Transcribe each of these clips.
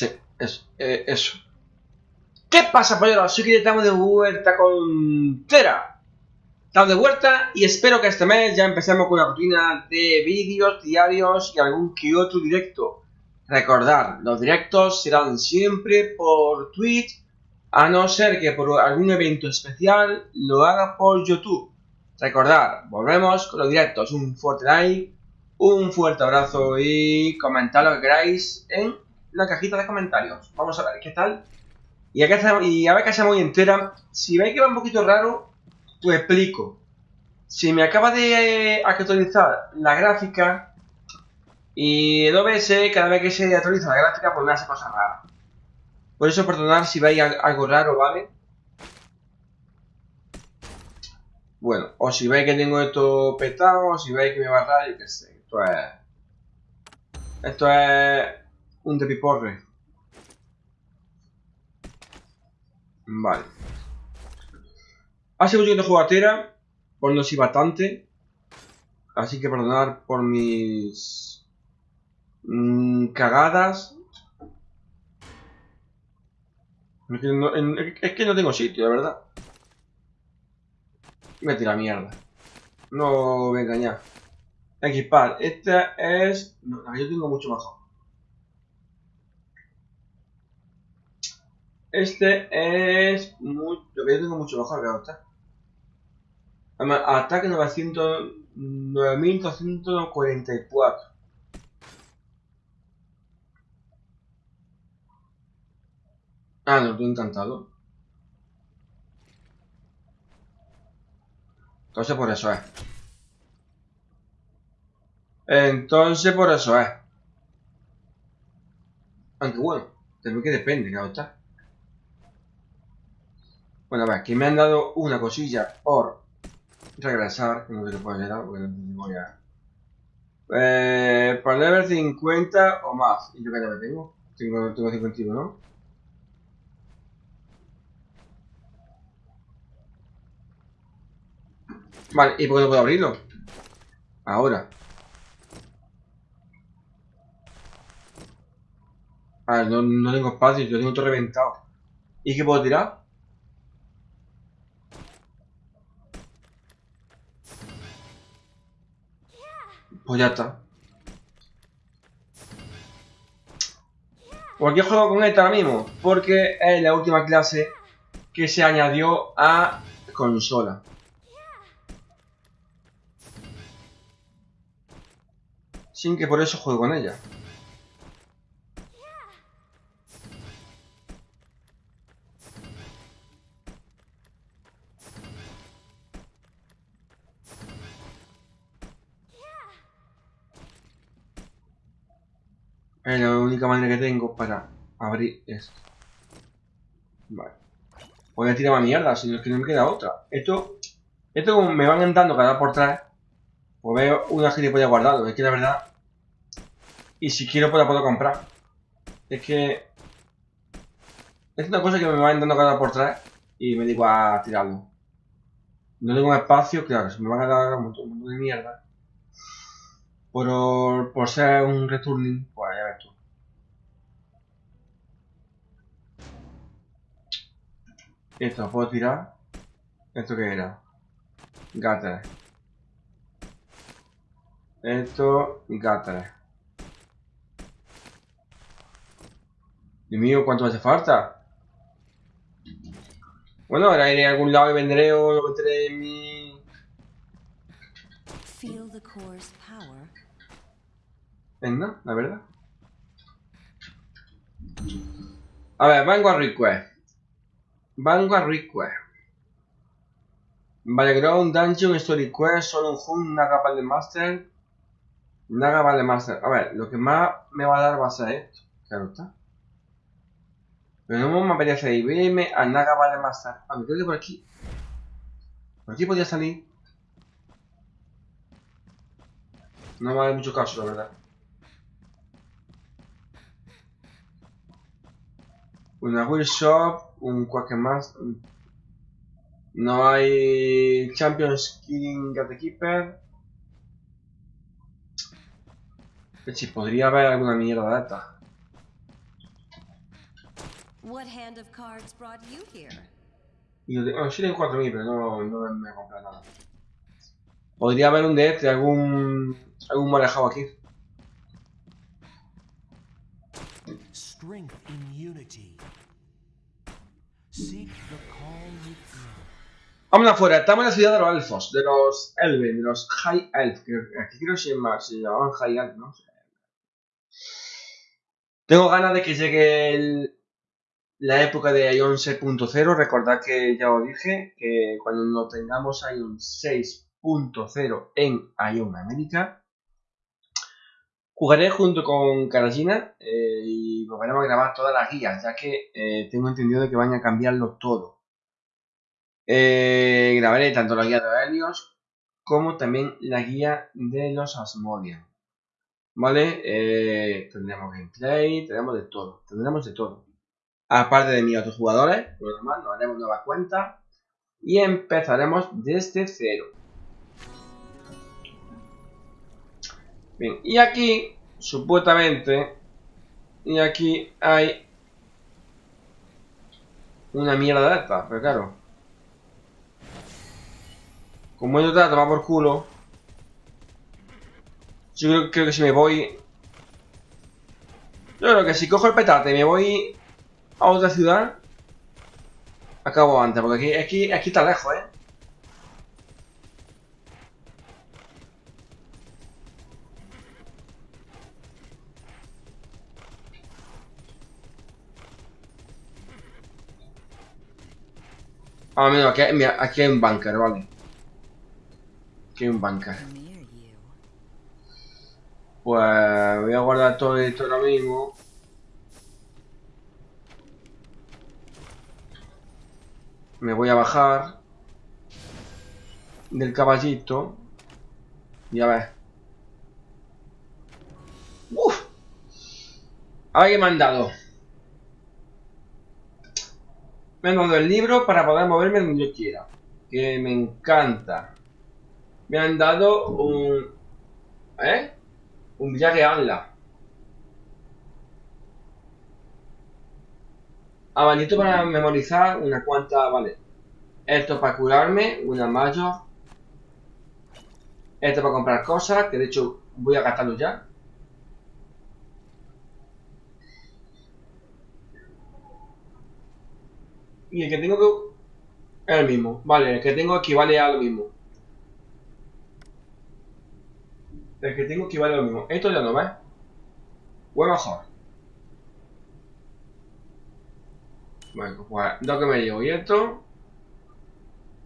Sí, eso. Eh, eso. ¿Qué pasa, polleros? Soy que estamos de vuelta con Tera. Estamos de vuelta y espero que este mes ya empecemos con una rutina de vídeos diarios y algún que otro directo. Recordar, los directos serán siempre por Twitch, a no ser que por algún evento especial lo haga por YouTube. Recordar, volvemos con los directos. Un fuerte like, un fuerte abrazo y comentad lo que queráis en la cajita de comentarios. Vamos a ver qué tal. Y a, y a ver que hacemos muy entera. Si veis que va un poquito raro, pues explico. Si me acaba de eh, actualizar la gráfica y el OBS cada vez que se actualiza la gráfica pues me hace cosas raras. Por eso perdonar si veis algo raro, ¿vale? Bueno, o si veis que tengo esto petado, o si veis que me va a yo qué sé. Esto es... Esto es un depiporre. Vale. Hace mucho que no juego a Tera, por no si bastante. Así que perdonar por mis mmm, cagadas. Es que, no, es que, no, tengo sitio, la verdad. Me tira mierda. No me engañar. Equipar. Esta es... No, yo tengo mucho mejor. Este es muy, lo que yo tengo mucho mejor que ahora. Ataque 900, 9244. Ah, no, estoy encantado. Entonces por eso es. Entonces por eso es. Aunque bueno, también que depende, claro está. Bueno, a ver, que me han dado una cosilla por regresar, no sé qué puede ser, porque no voy a... Eh, para level 50 o más. ¿Y yo qué level tengo? Tengo, tengo 51, ¿no? Vale, ¿y por qué no puedo abrirlo? Ahora. Ah, no, no tengo espacio, yo tengo todo reventado. ¿Y qué puedo tirar? Pues ya está. ¿Por qué juego con esta ahora mismo? Porque es la última clase que se añadió a consola. Sin que por eso juego con ella. Es la única manera que tengo para abrir esto. Vale. Voy a tirar más mierda, si no es que no me queda otra. Esto, esto me van entrando cada por tres, pues veo una gilipollas guardado. Es que la verdad... Y si quiero pues la puedo comprar. Es que... Es una cosa que me va entrando cada por tres y me digo a tirarlo. No tengo espacio, claro, se me van a dar un montón de mierda por, por ser un returning, pues Esto lo puedo tirar. ¿Esto qué era? Gatter. Esto, Gatter. Dios mío, ¿cuánto hace falta? Bueno, ahora iré a algún lado y vendré o lo meteré en mi... Feel the core's power Venga, la verdad. A ver, Vanguard Request. Vanguard Request. Ground Dungeon, Story Quest, Solo un Hunt, Naga Vale Master. Naga Vale Master. A ver, lo que más me va a dar va a ser esto. Claro está. Pero no me apetece irme a Naga Vale Master. A ver, creo que por aquí. Por aquí podía salir. No me vale mucho caso, la verdad. Una Shop, un más. No hay Champions King Keeper. Si podría haber alguna mierda de esta. What hand of cards brought you here? Y yo tengo, sí tengo 4.000, pero no, no me a comprar nada. Podría haber un de este, algún, algún marejado aquí. Strength in unity. Seek the within. Vamos afuera, estamos en la ciudad de los elfos, de los Elven, de los High Elf, que aquí creo que se, llama- se llamaban High Elf, ¿no? Tengo ganas de que llegue la época de Ion 6.0, recordad que ya os dije que cuando no tengamos Ion 6.0 en Ion América, jugaré junto con Karajina eh, y volveremos a grabar todas las guías, ya que eh, tengo entendido de que van a cambiarlo todo. Eh, grabaré tanto la guía de Helios como también la guía de los Asmodian. ¿Vale? Eh, tendremos gameplay, tendremos de todo. Tendremos de todo. Aparte de mis otros jugadores, lo demás, nos haremos nueva cuenta y empezaremos desde cero. Bien, y aquí, supuestamente, y aquí hay una mierda de esta, pero claro. Como yo te tomar por culo. Yo creo, creo que si me voy. Yo creo que si cojo el petate y me voy a otra ciudad. Acabo antes, porque aquí, aquí, aquí está lejos, eh. Ah, mira, aquí, mira, aquí hay un bunker, vale. Aquí hay un bunker. Pues voy a guardar todo esto ahora mismo. Me voy a bajar del caballito. Y a ver. ¡Uf! A ver qué me han dado. Me han dado el libro para poder moverme donde yo quiera. Que me encanta. Me han dado un... ¿Eh? Un viaje Anla. Abanico para memorizar una cuanta, vale. Esto para curarme, una mayor. Esto para comprar cosas, que de hecho voy a gastarlo ya. Y el que tengo que... Es el mismo. Vale, el que tengo equivale a lo mismo. El que tengo equivale a lo mismo. Esto ya no ves. O es mejor. Bueno, pues lo que me llevo. Y esto.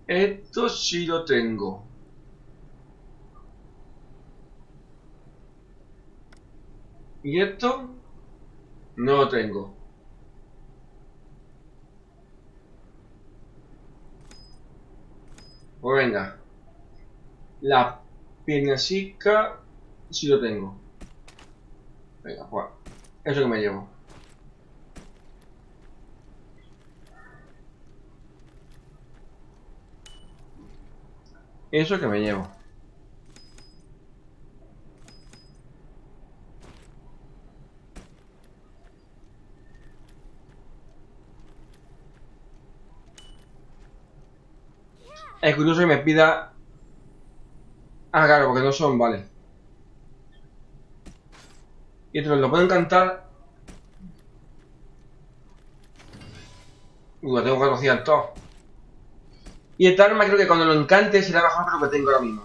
Esto sí lo tengo. Y esto. No lo tengo. Pues venga. La piernasica sí lo tengo. Venga, pues. Eso que me llevo. Eso que me llevo. Es curioso que me pida... Ah, claro, porque no son, vale. Y esto lo pueden cantar. Uy, lo tengo 400. Y esta arma creo que cuando lo encante será mejor que lo que tengo ahora mismo.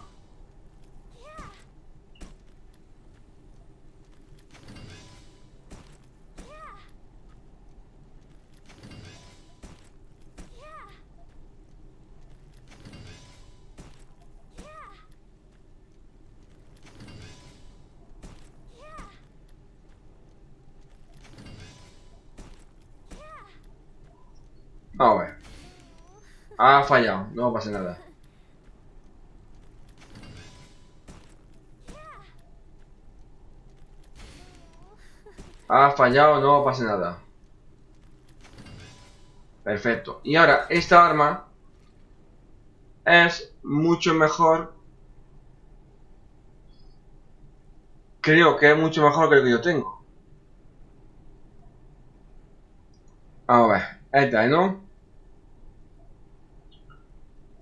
Vamos a ver. Ha fallado, no pasa nada. Ha fallado, no pasa nada. Perfecto. Y ahora, esta arma es mucho mejor. Creo que es mucho mejor que lo que yo tengo. Vamos a ver. Esta, ¿no?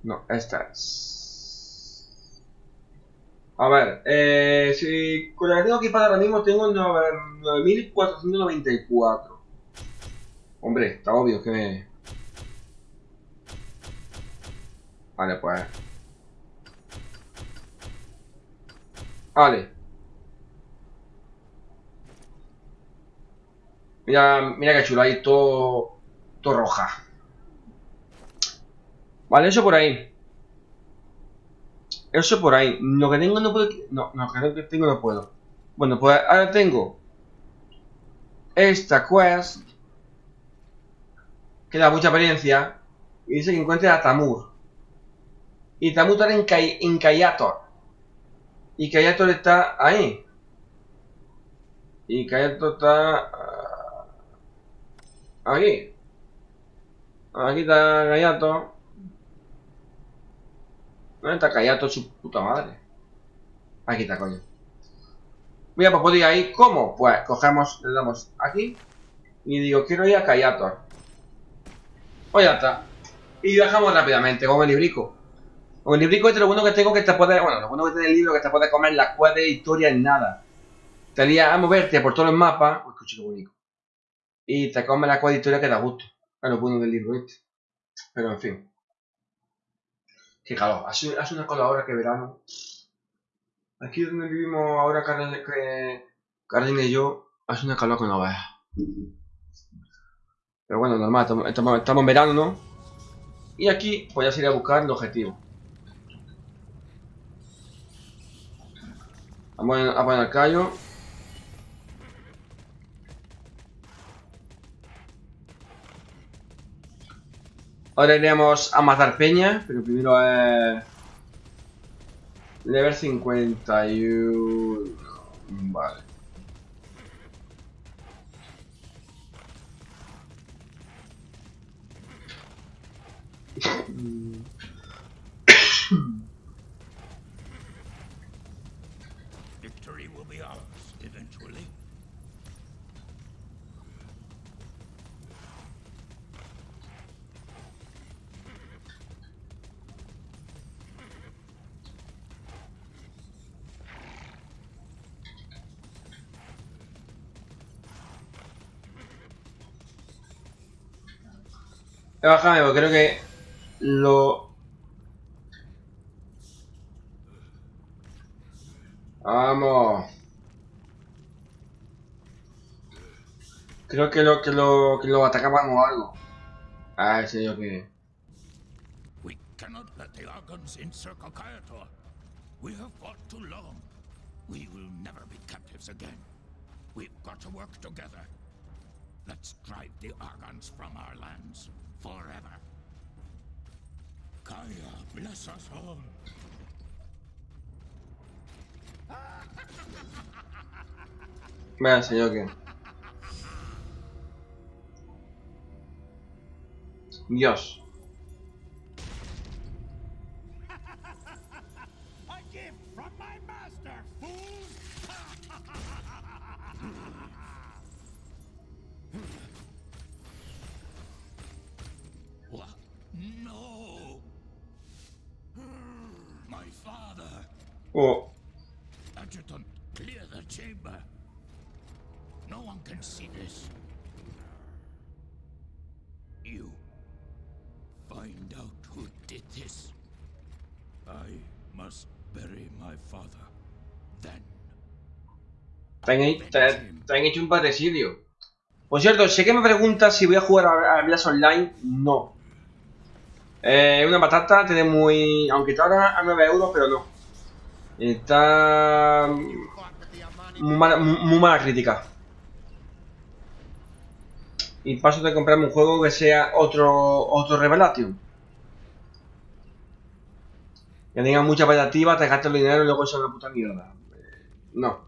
No, esta es. A ver, eh, si con la que tengo equipada ahora mismo tengo nueve- 9494. Hombre, está obvio que me. Vale, pues. Vale. Mira, mira que chulo, ahí todo, todo roja. Vale, eso por ahí. Eso por ahí. Lo que tengo no puedo... No, lo que tengo no puedo. Bueno, pues ahora tengo esta quest que da mucha experiencia y dice que encuentre a Tamur. Y Tamur está en, Kayator. Y Kayator está ahí. Y Kayator está... ah, aquí. Aquí está Kayator. ¿Dónde está Kayato su puta madre? Aquí está, coño. Mira, pues puedo ir. ¿Cómo? Pues cogemos, le damos aquí. Y digo, quiero ir a Kayator. Pues ya está. Y bajamos rápidamente, con el librico. Con el librico este lo bueno que tengo que te puede... Bueno, lo bueno que tiene el libro que te puede comer la cueva de historia en nada. Te haría a moverte por todos los mapas. Bonito. Y te come la cueva de historia que da gusto. Es lo bueno del libro este. Pero en fin. Qué calor. Hace, una cola ahora que verano. Aquí donde vivimos ahora, Carlin, que- Carlin y yo, hace una calor que no veas. Pero bueno, normal, estamos, en verano, ¿no? Y aquí, pues ya se irá a buscar el objetivo. Vamos a poner el callo. Ahora iremos a matar peña, pero primero es... Level 51... Vale. Victory will be ours eventually. Bajado, porque creo que lo... Vamos. Creo que lo que lo que lo atacaban o algo. Ah, ese yo que. We cannot let the Argons encircle Kyator. We have fought too long. We will never be captives again. We've got to work together. Let's drive the Argons from our lands forever. Kaya bless us all. Dios. Oh, Adjutant, clear the chamber. No one can see this. You find out who did this. I must bury my father. Then te han, he- te- te han hecho un patricidio. Por cierto, sé que me preguntas si voy a jugar a, a Online. No. Eh, una patata, tiene muy. Aunque está ahora a 9 euros, pero no. Está. Muy mala, muy- mala crítica. Y paso de comprarme un juego que sea otro otro Revelation. Que tenga mucha expectativa, te gastes el dinero y luego sea una puta mierda. Eh, No.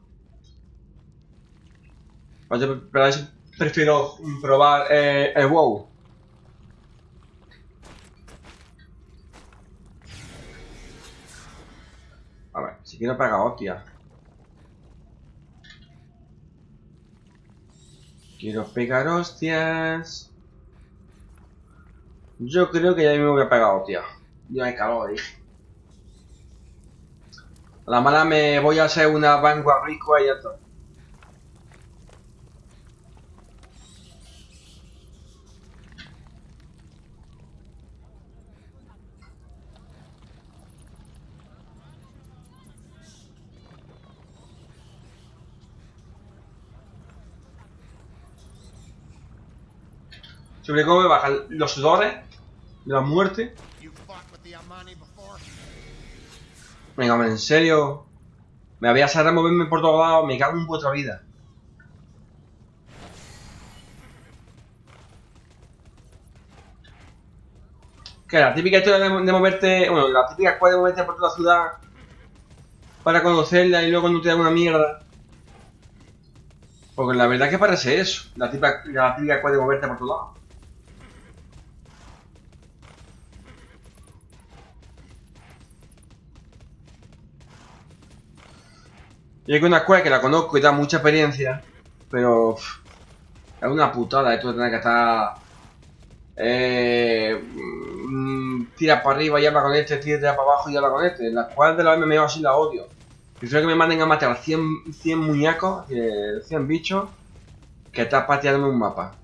Yo- prefiero probar eh, el WoW. A ver, si quiero pegar hostia. Quiero pegar hostias. Yo creo que ya mismo me he pegado, tío. Ya hay calor, dije. A la mala me voy a hacer una vanguard rico y ya está. Sobre cómo me bajan los sudores de la muerte. Venga, hombre, en serio. Me había a moverme por todos lados, me cago en vuestra vida. Que la típica historia de, moverte, bueno, la típica escuela de moverte por toda la ciudad para conocerla y luego no te da una mierda. Porque la verdad es que parece eso, la típica, la típica escuela de moverte por todos lados. Y hay una escuela que la conozco y da mucha experiencia, pero es una putada esto de tener que estar... Eh, mm, tira para arriba y habla con este, tira para abajo y habla con este. La escuela de los MMO así la odio. Prefiero que me manden a matar 100, 100 muñecos, que 100 bichos, que estar pateándome un mapa.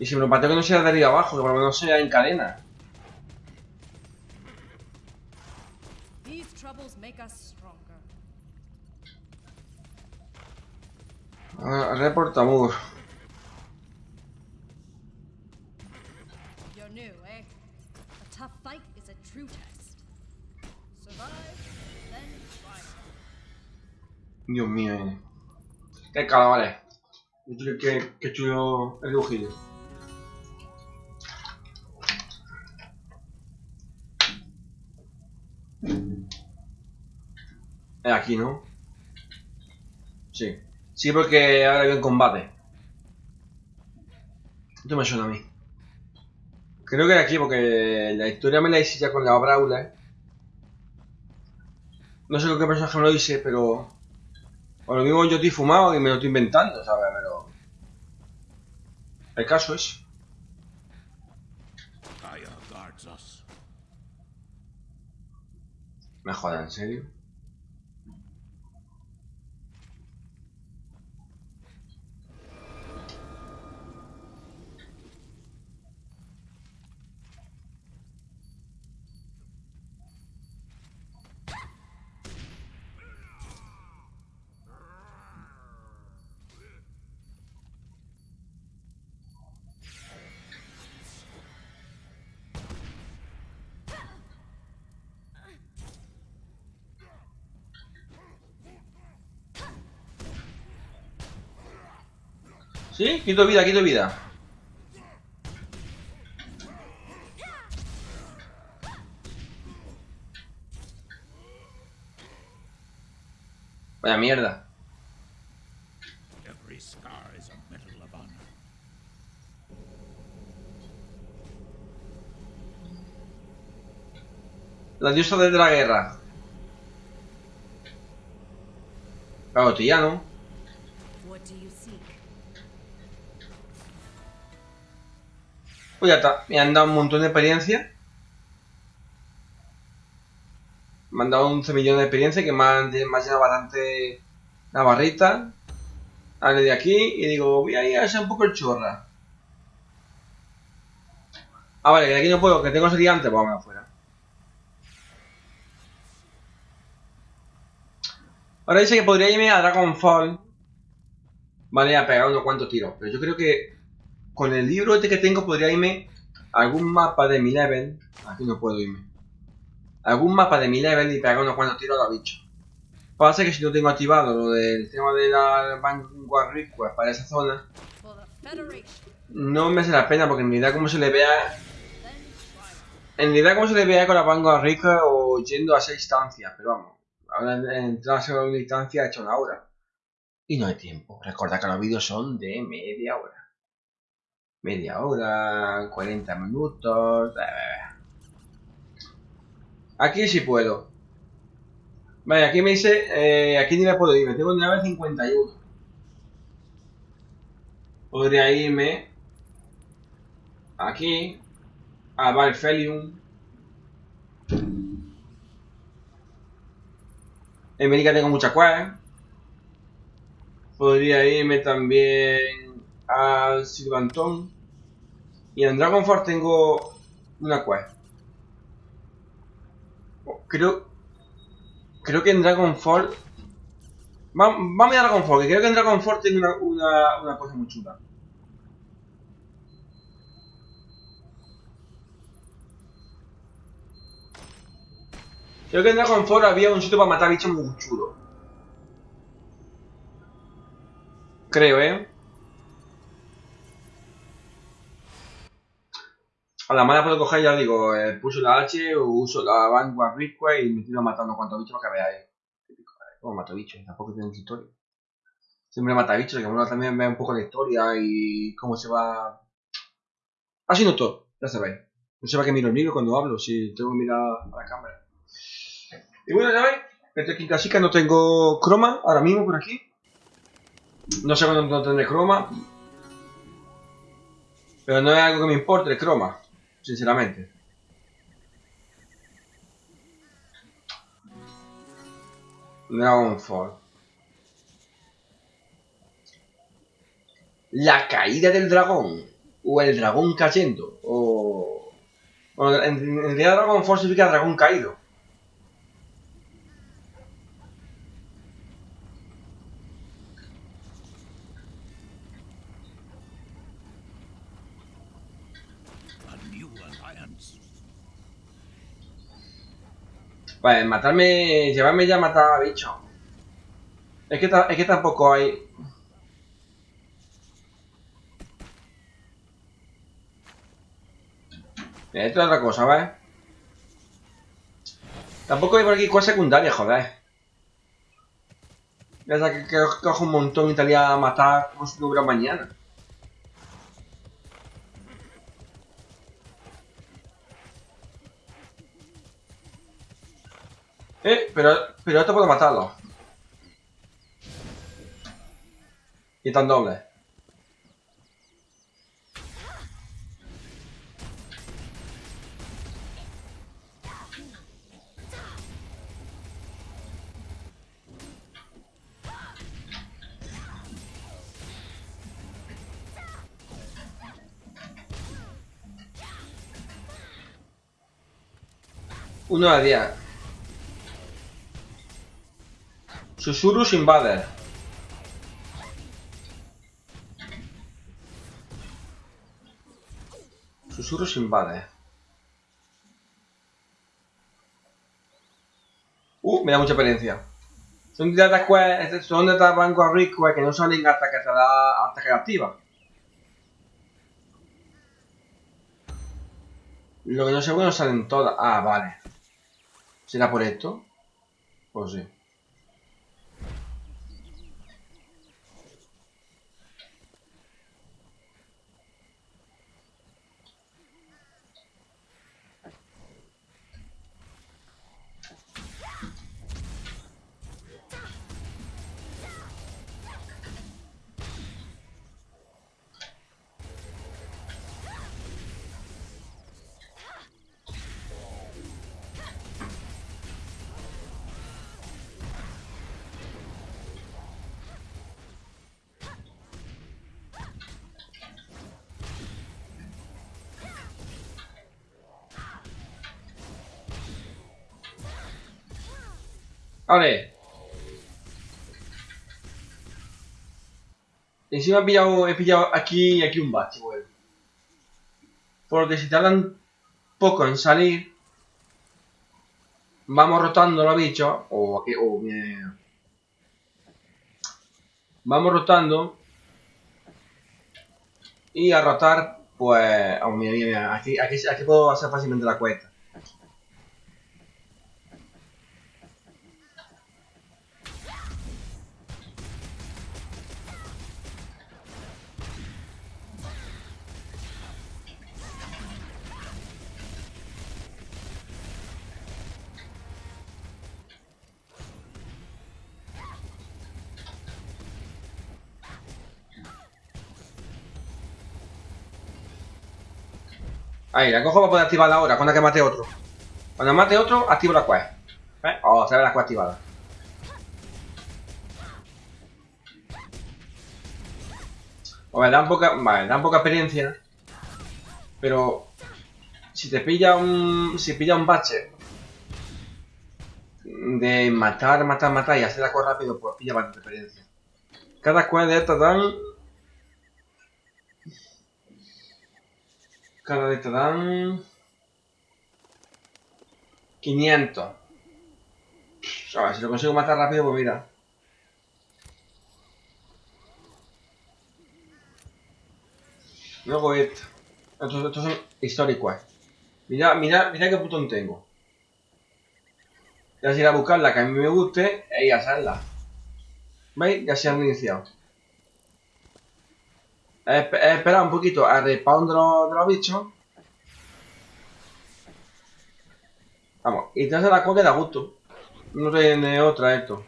Y si me lo pateo que no sea de arriba abajo, que por lo menos sea en cadena. Ah, Report Amur. You're new, eh? A tough fight is a true test. Survive, then try. Dios mío, eh. Qué calamares. Qué, qué, qué chulo el dibujillo. Es aquí, ¿no? Sí. Sí, porque ahora hay un combate. Esto me suena a mí. Creo que era aquí, porque la historia me la hice ya con la Brawler. No sé con qué personaje me lo hice, pero... O lo mismo yo estoy fumado y me lo estoy inventando, ¿sabes? Pero... El caso es... Me joda, ¿en serio? ¿Sí? Quito vida, quito vida. Vaya mierda. Every scar is a medal of honor. La diosa desde la guerra. Claro, ¿no? Pues ya está. Me han dado un montón de experiencia. Me han dado 11 millones de experiencia que me han, me han llenado bastante la barrita. Ahora de aquí y digo, voy a ir a hacer un poco el chorra. Ah, vale, que de aquí no puedo, que tengo ese antes, pues vamos afuera. Ahora dice que podría irme a Dragonfall. Vale, a pegar unos cuantos tiros. Pero yo creo que con el libro este que tengo podría irme algún mapa de mi level. Aquí no puedo irme. Algún mapa de mi level y pegar unos cuantos tiros a los bichos. Pasa que si no tengo activado lo del tema de la Vanguard Request para esa zona, no me hace la pena porque en realidad como se le vea. En realidad como se le vea con la Vanguard Request o yendo a esa instancia, pero vamos. Ahora entrar a una instancia ha hecho una hora. Y no hay tiempo. Recordad que los vídeos son de media hora. Media hora, 40 minutos. bla. Aquí sí puedo. Vale, aquí me dice. Eh, aquí ni me puedo ir. Me tengo nivel 51. Podría irme. Aquí. A Valfelium. En América tengo mucha quest. Podría irme también al Silvantón. Y en Dragonfort tengo una quest. Creo. Creo que en Dragonfall. Va- Vamos a Dragonfall, que creo que en Dragonfall tengo una, una, una cosa muy chula. Creo que en Dragonfall había un sitio para matar bichos muy chulo. Creo, ¿eh? A la mala puedo coger, ya digo, eh, pulso la H uso la Vanguard Request y me tiro matando cuantos bichos que veáis. Típico, ¿eh? Mato bichos, tampoco tiene historia. Siempre mata bichos, que uno también ve un poco la historia y cómo se va... Así no todo, ya sabéis. No sé para qué miro el micro cuando hablo, si tengo que mirar a la cámara. Y bueno, ya veis, estoy aquí en casica, no tengo croma ahora mismo por aquí. No sé cuándo no tendré croma. Pero no es algo que me importe el croma, sinceramente. Dragonfall. La caída del dragón. O el dragón cayendo. O... Bueno, en, en realidad Dragonfall significa dragón caído. A new alliance. Pues matarme, llevarme ya matar a bichos. Es que, es que tampoco hay... Esto es otra cosa, ¿ves? Tampoco hay por aquí cosas secundarias, joder. Ya que, que cojo un montón y estaría a matar como si no hubiera mañana. Eh, pero, pero esto puedo matarlo. Y tan doble. Uno a diez. Susurrus Invader. Susurrus Invader. Uh, me da mucha experiencia. Son tiradas que son de Vanguard Request que no salen hasta que te da, hasta que la activa. Lo que no sé bueno salen todas. Ah, vale. ¿Será por esto? Pues sí. Vale. Encima he pillado, he pillado aquí aquí un bache, güey. Porque si tardan poco en salir, vamos rotando los bichos. O aquí, o bien. Vamos rotando. Y a rotar, pues. Oh, mira, mira, mira. Aquí, aquí, aquí puedo hacer fácilmente la cuesta. Ahí, la cojo para poder activarla ahora, cuando que mate otro. Cuando mate otro, activo la quest. ¿Eh? Oh, se ve la quest activada. Vale, dan poca, vale, dan poca experiencia. Pero si te pilla un. Si pilla un bache de matar, matar, matar y hacer la cosa rápido, pues pilla bastante experiencia. Cada quest de estas dan. Cada de estas dan. 500. A ver, si lo consigo matar rápido, pues mira. Luego esto. Estos, estos son históricos. Mira, mira, mira qué botón tengo. Ya se irá a buscar la que a mí me guste e ir a hacerla. ¿Veis? Ya se han iniciado. He esperado un poquito a respawn de los, bichos. Vamos, y te hace la cosa da gusto. No tiene otra esto.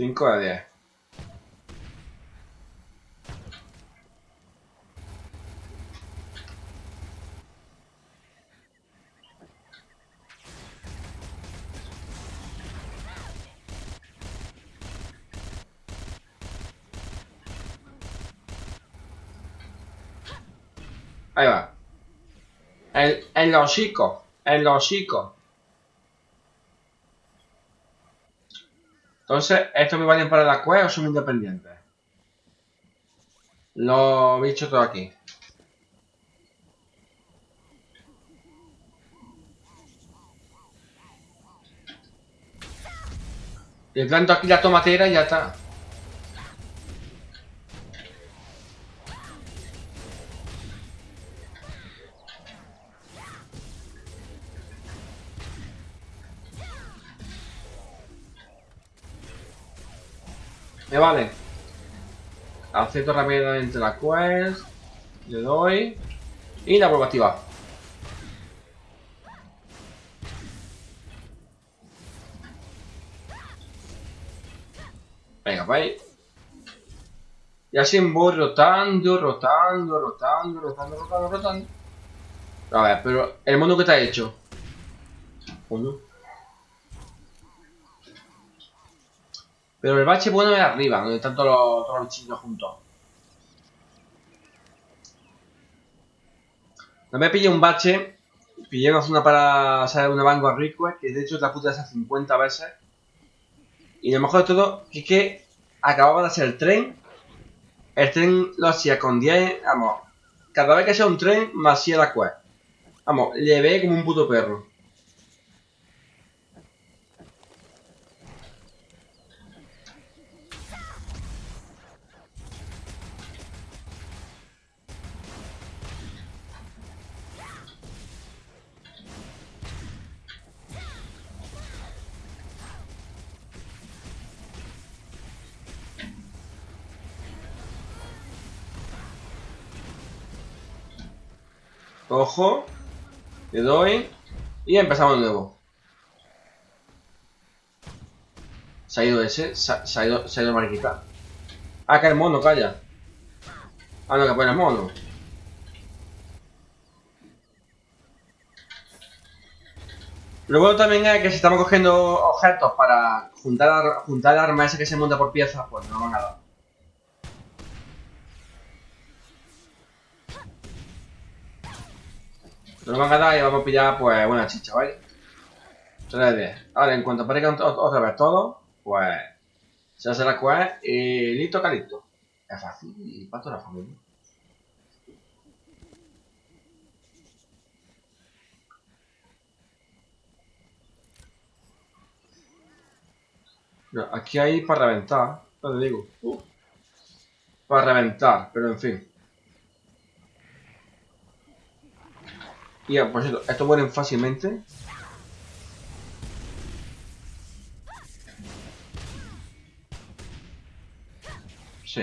Cinco de diez. Ahí va. El, el hocico. El hocico. Entonces, ¿estos me valen para la cueva o son independientes? Los bichos todo aquí. Le planto aquí la tomatera y ya está. Me vale. Acepto rápidamente la quest. Le doy. Y la vuelvo a activar. Venga, pues. Y así voy rotando, rotando, rotando, rotando, rotando, rotando. A ver, pero el mundo que ha hecho. Coño. Pero el bache bueno es arriba, donde están todos los, todos bichitos juntos. No me pillé un bache. Pillé una zona para hacer una Vanguard Request, que de hecho la puta de esas 50 veces. Y lo mejor de todo es que acababa de hacer el tren. El tren lo hacía con 10, vamos. Cada vez que hacía un tren, me hacía la quest. Vamos, le ve como un puto perro. Cojo, le doy y empezamos de nuevo. Se ha ido ese, se ha, ido, se ha ido mariquita. Ah, que el mono, calla. Ah, no, que pone el mono. Lo bueno también es que si estamos cogiendo objetos para juntar, juntar el arma ese que se monta por piezas, pues no van a dar. Nos van a dar y vamos a pillar pues una chicha, ¿vale? 3 de 10. Ahora, en cuanto aparezcan otra vez todos, pues se hace la quest y listo, calito. Es fácil y para toda la familia. Aquí hay para reventar, no te digo. Uh. Para reventar, pero en fin. Y ya, por cierto, estos mueren fácilmente. Sí.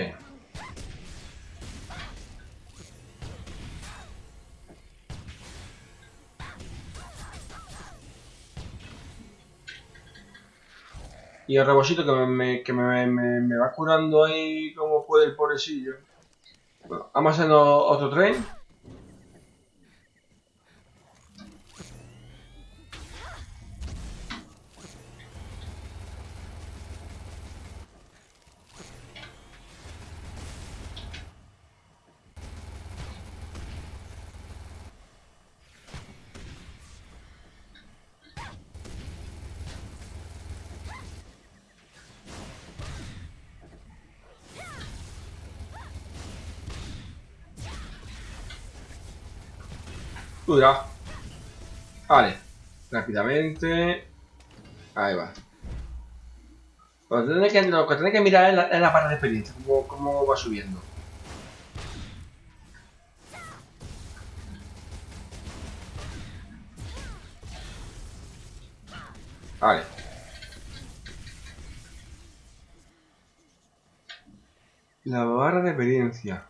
Y el rebosito que, me, que me, me, va curando ahí como puede el pobrecillo. Bueno, vamos haciendo otro tren. Cuidado. Vale. Rápidamente. Ahí va. Lo que tenéis que, mirar es la, barra de experiencia, cómo, va subiendo. Vale. La barra de experiencia.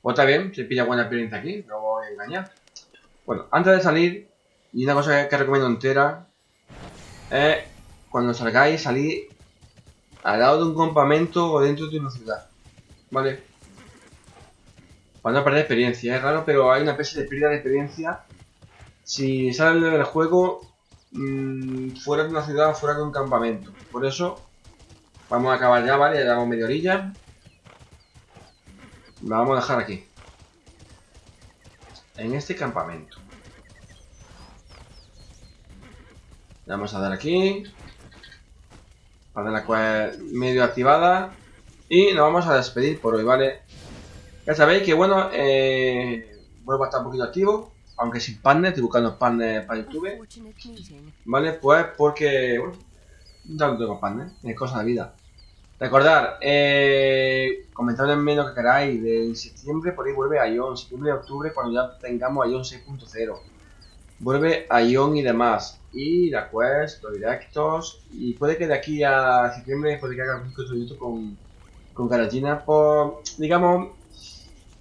Pues está bien, se pilla buena experiencia aquí, no voy a engañar. Bueno, antes de salir, y una cosa que, recomiendo entera, es cuando salgáis, salir al lado de un campamento o dentro de una ciudad. ¿Vale? Para no perder experiencia, es raro, pero hay una especie de pérdida de experiencia si sales del juego mm, fuera de una ciudad o fuera de un campamento. Por eso, vamos a acabar ya, ¿vale? Ya llevamos media orilla. La vamos a dejar aquí. En este campamento. Le vamos a dar aquí. Para la quest medio activada. Y nos vamos a despedir por hoy, ¿vale? Ya sabéis que, bueno, eh, vuelvo a estar un poquito activo. Aunque sin partner, estoy buscando partner para YouTube. ¿Vale? Pues porque, bueno, ya no tengo partner, es cosa de vida. Recordar, eh, comentadme lo que queráis, de septiembre por ahí vuelve a Ion, septiembre y octubre cuando ya tengamos Ion 6.0. Vuelve a Ion y demás. Y la quest, los directos, y puede que de aquí a septiembre puede que haga otro YouTube con, con Garagina por, digamos,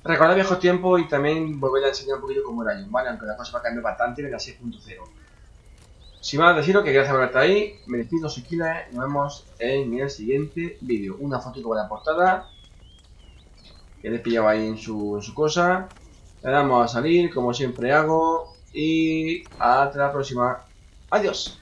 recordar viejos tiempos y también volver a enseñar un poquito cómo era Ion, ¿vale? Aunque la cosa va a cambiar bastante en la 6.0. Sin más deciros que gracias por estar ahí, me despido soy Kila, eh, nos vemos en el siguiente vídeo. Una fotito con la portada, que le he ahí en su, en su cosa. Le damos a salir, como siempre hago, y hasta la próxima. Adiós.